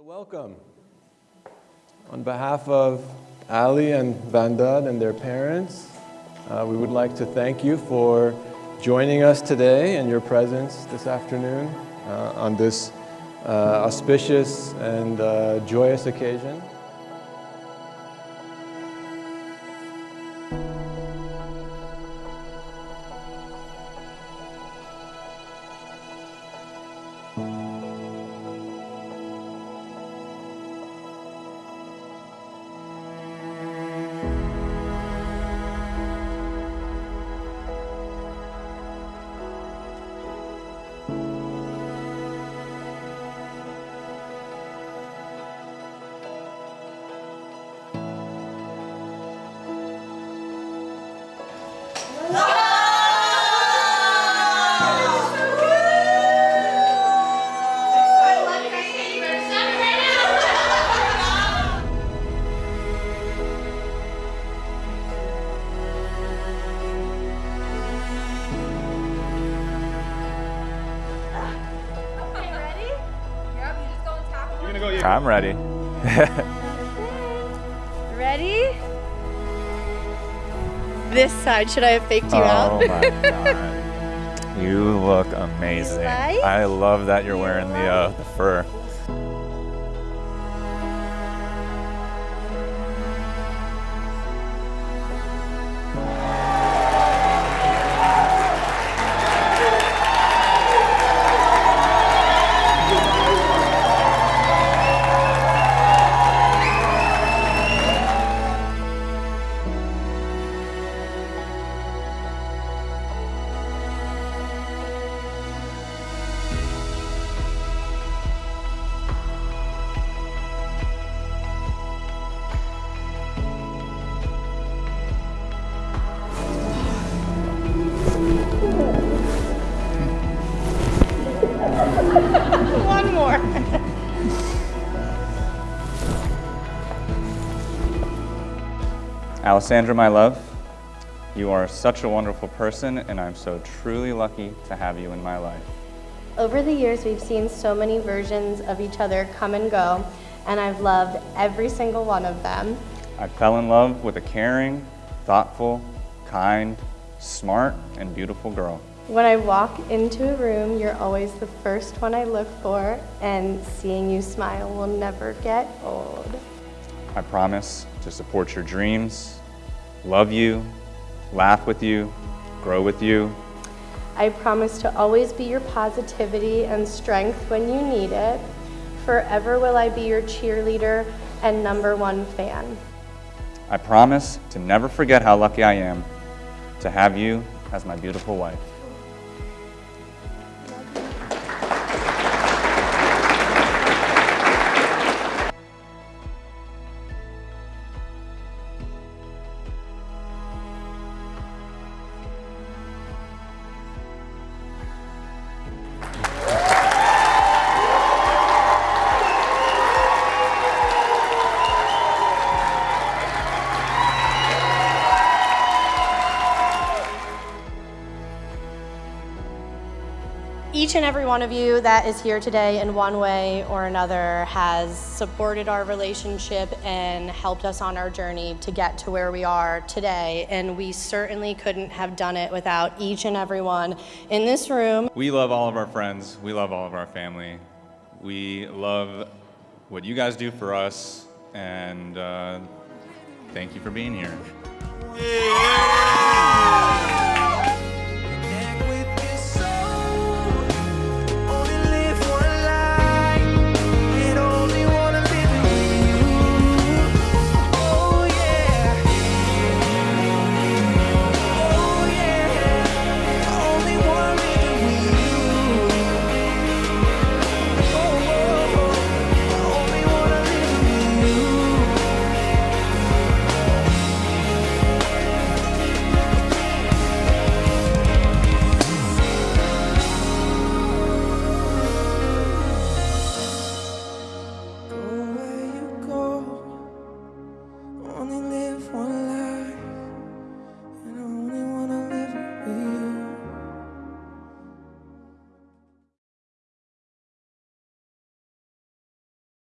So welcome. On behalf of Ali and Vandad and their parents, uh, we would like to thank you for joining us today and your presence this afternoon uh, on this uh, auspicious and uh, joyous occasion. I'm ready. Ready? This side, should I have faked you oh out? my god. You look amazing. Right? I love that you're wearing the, uh, the fur. Alessandra, my love, you are such a wonderful person, and I'm so truly lucky to have you in my life. Over the years, we've seen so many versions of each other come and go, and I've loved every single one of them. I fell in love with a caring, thoughtful, kind, smart, and beautiful girl. When I walk into a room, you're always the first one I look for, and seeing you smile will never get old. I promise to support your dreams, love you, laugh with you, grow with you. I promise to always be your positivity and strength when you need it. Forever will I be your cheerleader and number one fan. I promise to never forget how lucky I am to have you as my beautiful wife. Each and every one of you that is here today in one way or another has supported our relationship and helped us on our journey to get to where we are today. And we certainly couldn't have done it without each and every one in this room. We love all of our friends. We love all of our family. We love what you guys do for us, and uh, thank you for being here.